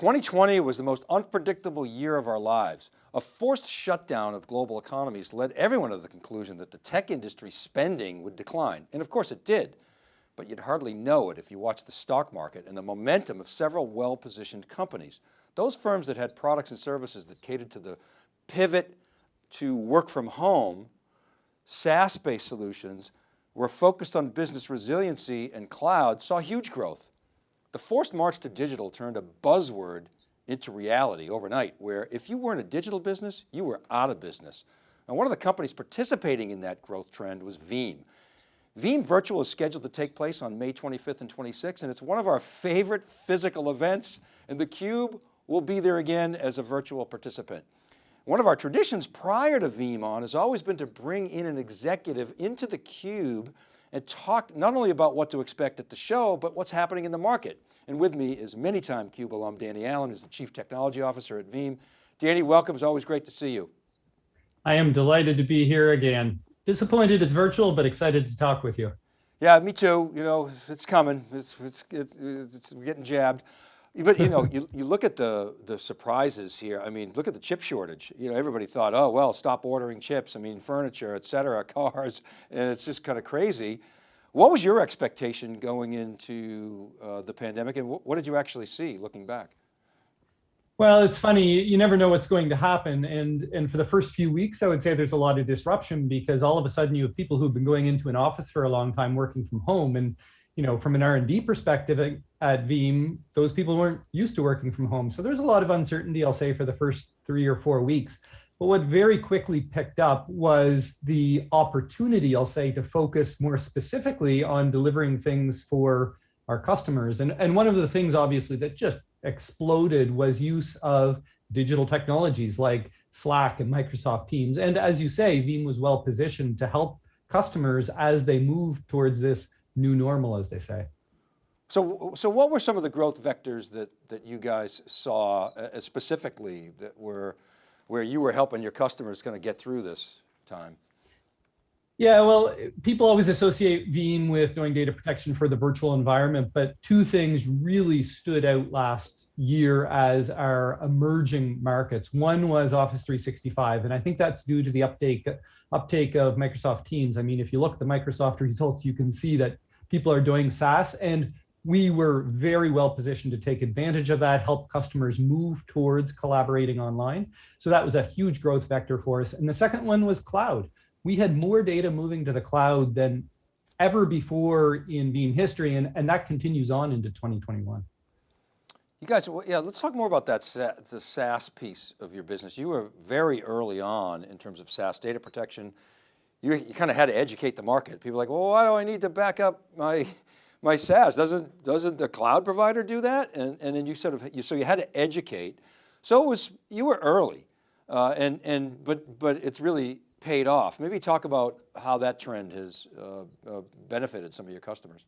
2020 was the most unpredictable year of our lives. A forced shutdown of global economies led everyone to the conclusion that the tech industry spending would decline. And of course it did, but you'd hardly know it if you watched the stock market and the momentum of several well-positioned companies. Those firms that had products and services that catered to the pivot to work from home, SaaS-based solutions were focused on business resiliency and cloud saw huge growth. The forced march to digital turned a buzzword into reality overnight, where if you weren't a digital business, you were out of business. And one of the companies participating in that growth trend was Veeam. Veeam Virtual is scheduled to take place on May 25th and 26th, and it's one of our favorite physical events, and theCUBE will be there again as a virtual participant. One of our traditions prior to VeeamON has always been to bring in an executive into the cube and talk not only about what to expect at the show, but what's happening in the market. And with me is many-time CUBE alum, Danny Allen, who's the Chief Technology Officer at Veeam. Danny, welcome, it's always great to see you. I am delighted to be here again. Disappointed it's virtual, but excited to talk with you. Yeah, me too. You know, it's coming. It's, it's, it's, it's getting jabbed. But you know, you, you look at the, the surprises here. I mean, look at the chip shortage. You know, everybody thought, oh, well, stop ordering chips. I mean, furniture, et cetera, cars, and it's just kind of crazy. What was your expectation going into uh, the pandemic and what did you actually see looking back? Well, it's funny, you never know what's going to happen. And, and for the first few weeks, I would say there's a lot of disruption because all of a sudden you have people who've been going into an office for a long time working from home. And you know, from an R&D perspective at Veeam, those people weren't used to working from home. So there's a lot of uncertainty, I'll say, for the first three or four weeks. But what very quickly picked up was the opportunity, I'll say, to focus more specifically on delivering things for our customers. And, and one of the things, obviously, that just exploded was use of digital technologies like Slack and Microsoft Teams. And as you say, Veeam was well positioned to help customers as they move towards this new normal, as they say. So, so what were some of the growth vectors that, that you guys saw uh, specifically that were, where you were helping your customers kind of get through this time? Yeah, well, people always associate Veeam with doing data protection for the virtual environment, but two things really stood out last year as our emerging markets. One was Office 365, and I think that's due to the uptake uptake of Microsoft Teams. I mean, if you look at the Microsoft results, you can see that people are doing SaaS, and we were very well positioned to take advantage of that, help customers move towards collaborating online. So that was a huge growth vector for us. And the second one was cloud we had more data moving to the cloud than ever before in Veeam history, and, and that continues on into 2021. You guys, yeah, let's talk more about that the SaaS piece of your business. You were very early on in terms of SaaS data protection. You, you kind of had to educate the market. People like, well, why do I need to back up my, my SaaS? Doesn't, doesn't the cloud provider do that? And, and then you sort of, you, so you had to educate. So it was, you were early. Uh, and, and, but, but it's really paid off. Maybe talk about how that trend has uh, uh, benefited some of your customers.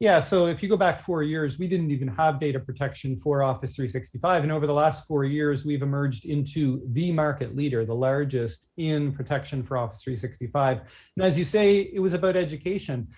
Yeah, so if you go back four years, we didn't even have data protection for Office 365. And over the last four years, we've emerged into the market leader, the largest in protection for Office 365. And as you say, it was about education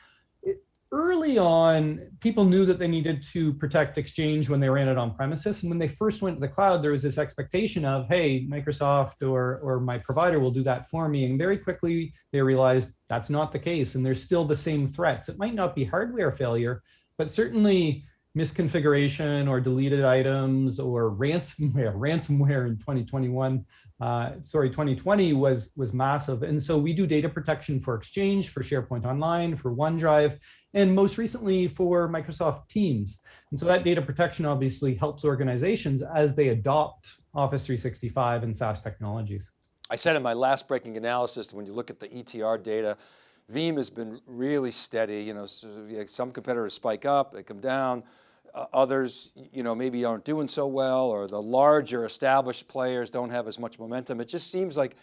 early on, people knew that they needed to protect Exchange when they ran it on premises. And when they first went to the cloud, there was this expectation of, hey, Microsoft or, or my provider will do that for me. And very quickly, they realized that's not the case. And there's still the same threats. It might not be hardware failure, but certainly misconfiguration or deleted items or ransomware. Ransomware in 2021 uh, sorry, 2020 was was massive. And so we do data protection for Exchange, for SharePoint Online, for OneDrive, and most recently for Microsoft Teams. And so that data protection obviously helps organizations as they adopt Office 365 and SaaS technologies. I said in my last breaking analysis, when you look at the ETR data, Veeam has been really steady. You know, some competitors spike up, they come down Uh, others, you know, maybe aren't doing so well or the larger established players don't have as much momentum. It just seems like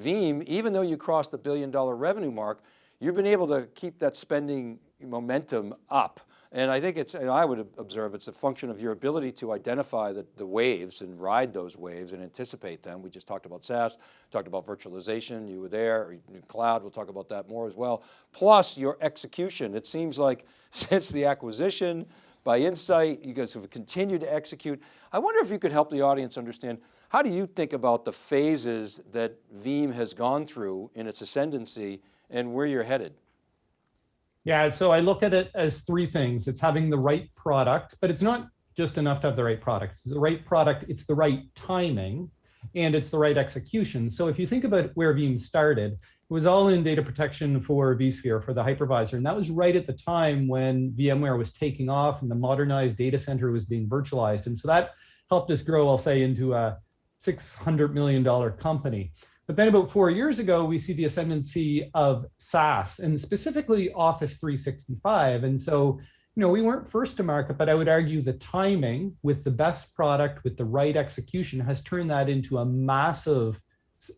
Veeam, even though you crossed the billion dollar revenue mark, you've been able to keep that spending momentum up. And I think it's, and I would observe it's a function of your ability to identify the, the waves and ride those waves and anticipate them. We just talked about SaaS, talked about virtualization, you were there, cloud, we'll talk about that more as well. Plus your execution. It seems like since the acquisition, by Insight. You guys have continued to execute. I wonder if you could help the audience understand, how do you think about the phases that Veeam has gone through in its ascendancy and where you're headed? Yeah, so I look at it as three things. It's having the right product, but it's not just enough to have the right product. It's the right product, it's the right timing, and it's the right execution. So if you think about where Veeam started, was all in data protection for vSphere, for the hypervisor. And that was right at the time when VMware was taking off and the modernized data center was being virtualized. And so that helped us grow, I'll say, into a $600 million company. But then about four years ago, we see the ascendancy of SaaS and specifically Office 365. And so, you know, we weren't first to market, but I would argue the timing with the best product, with the right execution has turned that into a massive,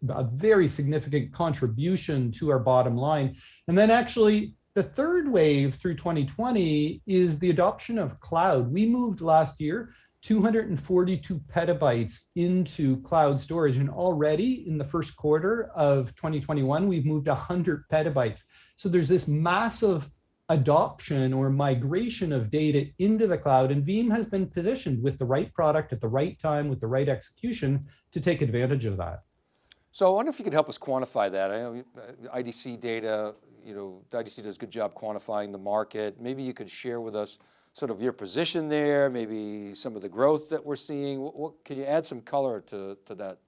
a very significant contribution to our bottom line. And then actually the third wave through 2020 is the adoption of cloud. We moved last year 242 petabytes into cloud storage. And already in the first quarter of 2021, we've moved 100 petabytes. So there's this massive adoption or migration of data into the cloud. And Veeam has been positioned with the right product at the right time, with the right execution to take advantage of that. So I wonder if you could help us quantify that. I know uh, IDC data, you know, IDC does a good job quantifying the market. Maybe you could share with us sort of your position there, maybe some of the growth that we're seeing. What, what, can you add some color to, to that?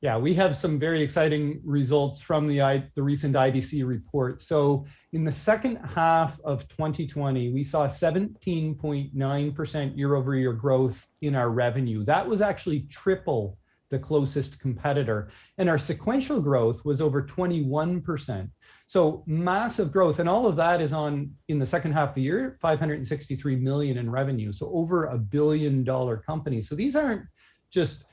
Yeah, we have some very exciting results from the, the recent IDC report. So in the second half of 2020, we saw 17.9% year over year growth in our revenue. That was actually triple the closest competitor. And our sequential growth was over 21%. So massive growth, and all of that is on in the second half of the year, 563 million in revenue. So over a billion dollar company. So these aren't just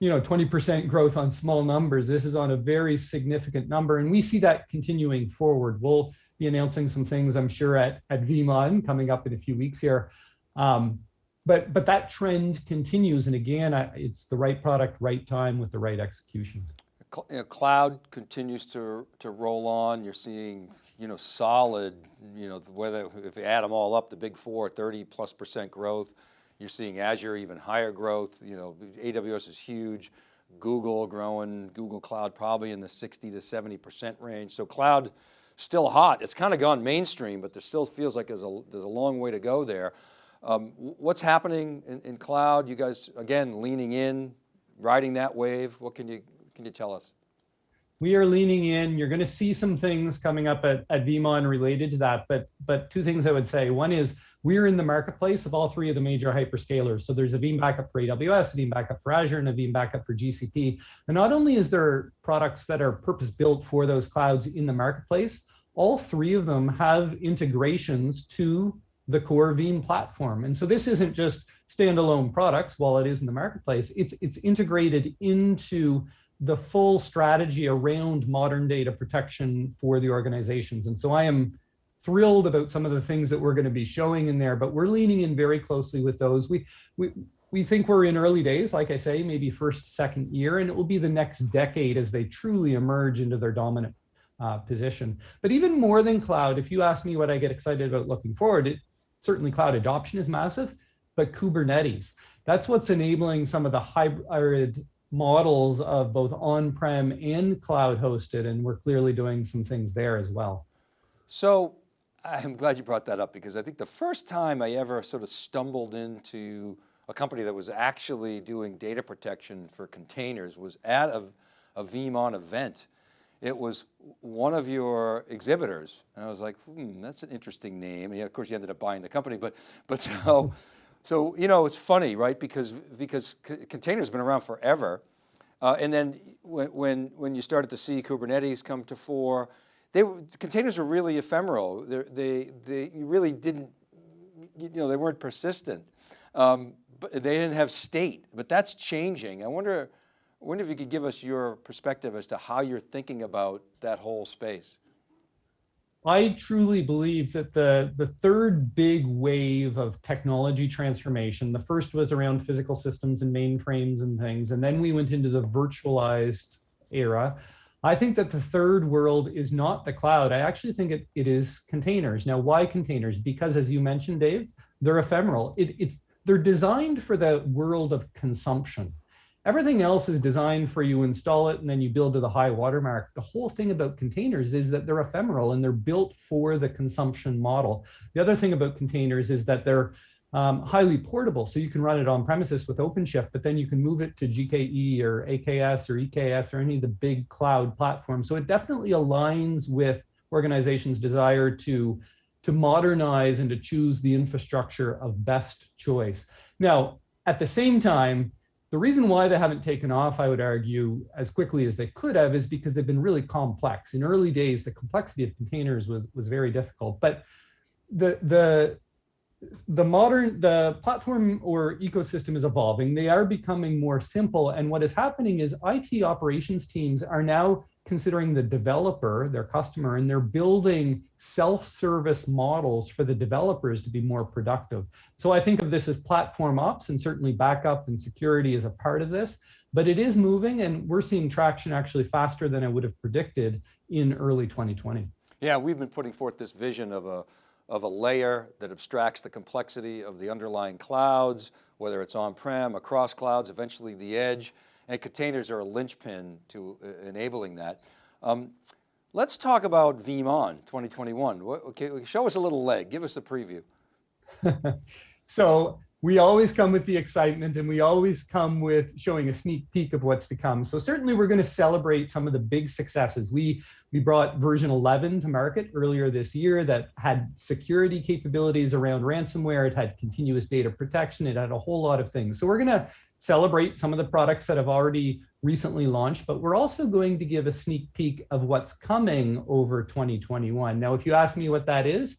you know 20% growth on small numbers. This is on a very significant number, and we see that continuing forward. We'll be announcing some things, I'm sure, at at VeeamON coming up in a few weeks here. Um, but but that trend continues, and again, I, it's the right product, right time, with the right execution cloud continues to, to roll on. You're seeing, you know, solid, you know, whether, if you add them all up, the big four, 30 plus percent growth. You're seeing Azure even higher growth. You know, AWS is huge. Google growing, Google Cloud probably in the 60 to 70% range. So cloud still hot. It's kind of gone mainstream, but there still feels like there's a, there's a long way to go there. Um, what's happening in, in cloud? You guys, again, leaning in, riding that wave. What can you can you tell us? We are leaning in. You're going to see some things coming up at, at VeeamON related to that. But, but two things I would say. One is we're in the marketplace of all three of the major hyperscalers. So there's a Veeam backup for AWS, a Veeam backup for Azure, and a Veeam backup for GCP. And not only is there products that are purpose built for those clouds in the marketplace, all three of them have integrations to the core Veeam platform. And so this isn't just standalone products while it is in the marketplace, it's, it's integrated into the full strategy around modern data protection for the organizations. And so I am thrilled about some of the things that we're going to be showing in there, but we're leaning in very closely with those. We, we, we think we're in early days, like I say, maybe first, second year, and it will be the next decade as they truly emerge into their dominant uh, position. But even more than cloud, if you ask me what I get excited about looking forward, it, certainly cloud adoption is massive, but Kubernetes. That's what's enabling some of the hybrid models of both on-prem and cloud hosted, and we're clearly doing some things there as well. So I'm glad you brought that up because I think the first time I ever sort of stumbled into a company that was actually doing data protection for containers was at a, a VeeamON event. It was one of your exhibitors. And I was like, hmm, that's an interesting name. And of course you ended up buying the company, but, but so so, you know, it's funny, right? Because, because containers have been around forever. Uh, and then when, when, when you started to see Kubernetes come to fore, they containers were really ephemeral. They're, they, they really didn't, you know, they weren't persistent. Um, but they didn't have state, but that's changing. I wonder, I wonder if you could give us your perspective as to how you're thinking about that whole space. I truly believe that the, the third big wave of technology transformation, the first was around physical systems and mainframes and things, and then we went into the virtualized era. I think that the third world is not the cloud. I actually think it, it is containers. Now, why containers? Because as you mentioned, Dave, they're ephemeral. It, it's they're designed for the world of consumption. Everything else is designed for you install it and then you build to the high watermark. The whole thing about containers is that they're ephemeral and they're built for the consumption model. The other thing about containers is that they're um, highly portable. So you can run it on premises with OpenShift, but then you can move it to GKE or AKS or EKS or any of the big cloud platforms. So it definitely aligns with organizations' desire to, to modernize and to choose the infrastructure of best choice. Now, at the same time, the reason why they haven't taken off, I would argue, as quickly as they could have is because they've been really complex. In early days, the complexity of containers was, was very difficult. But the, the, the modern, the platform or ecosystem is evolving. They are becoming more simple. And what is happening is IT operations teams are now considering the developer, their customer, and they're building self-service models for the developers to be more productive. So I think of this as platform ops and certainly backup and security is a part of this, but it is moving and we're seeing traction actually faster than I would have predicted in early 2020. Yeah, we've been putting forth this vision of a, of a layer that abstracts the complexity of the underlying clouds, whether it's on-prem, across clouds, eventually the edge, and containers are a linchpin to uh, enabling that. Um, let's talk about VeeamON 2021. What, okay, show us a little leg, give us a preview. so we always come with the excitement and we always come with showing a sneak peek of what's to come. So certainly we're going to celebrate some of the big successes. We, we brought version 11 to market earlier this year that had security capabilities around ransomware. It had continuous data protection. It had a whole lot of things. So we're going to celebrate some of the products that have already recently launched, but we're also going to give a sneak peek of what's coming over 2021. Now, if you ask me what that is,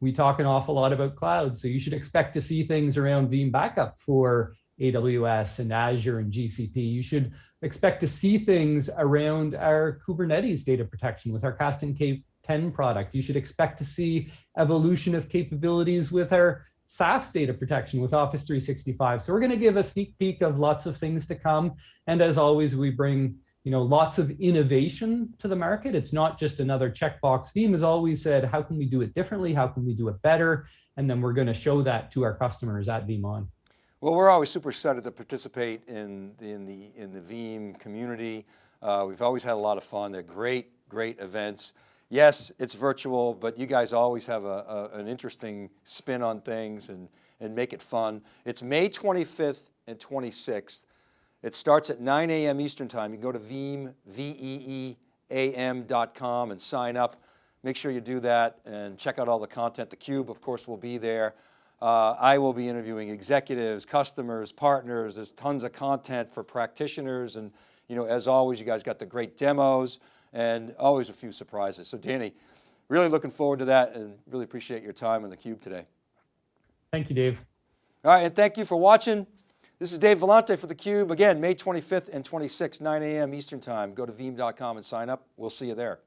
we talk an awful lot about cloud. So you should expect to see things around Veeam Backup for AWS and Azure and GCP. You should expect to see things around our Kubernetes data protection with our Kasten K10 product. You should expect to see evolution of capabilities with our SaaS data protection with Office 365. So we're going to give a sneak peek of lots of things to come. And as always, we bring you know, lots of innovation to the market. It's not just another checkbox. Veeam has always said, how can we do it differently? How can we do it better? And then we're going to show that to our customers at VeeamON. Well, we're always super excited to participate in, in, the, in the Veeam community. Uh, we've always had a lot of fun. They're great, great events yes, it's virtual, but you guys always have a, a, an interesting spin on things and, and make it fun. It's May 25th and 26th. It starts at 9 a.m. Eastern time. You can go to Veeam, V-E-E-A-M.com and sign up. Make sure you do that and check out all the content. The Cube, of course, will be there. Uh, I will be interviewing executives, customers, partners. There's tons of content for practitioners. And you know, as always, you guys got the great demos and always a few surprises. So Danny, really looking forward to that and really appreciate your time on theCUBE today. Thank you, Dave. All right, and thank you for watching. This is Dave Vellante for theCUBE. Again, May 25th and 26th, 9 a.m. Eastern time. Go to veeam.com and sign up. We'll see you there.